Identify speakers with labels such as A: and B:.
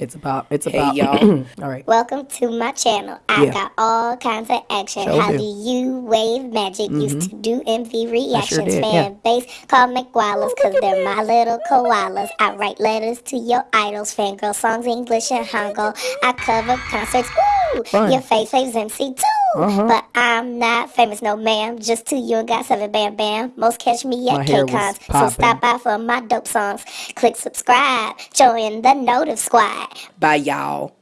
A: It's about. It's
B: Hey,
A: about.
B: y'all.
A: all right.
C: Welcome to my channel. I
A: Yeah.
C: got all kinds of action.
A: Sure
C: How
A: do.
C: do you wave magic? Mm-hmm. Used to do MV reactions.
A: did,
C: Fan
A: yeah.
C: base call McGuilas because they're my little koalas. I write letters to your idols, fangirl songs, English and Hangul. I cover concerts. Woo!
A: Fun.
C: Your face waves MC too.
A: Uh-huh.
C: But I'm not famous, no ma'am. Just two you and GOT7 bam bam. Most catch me at K-Cons. So stop by for my dope songs. Click subscribe. Join the Notive Squad.
B: Bye, y'all.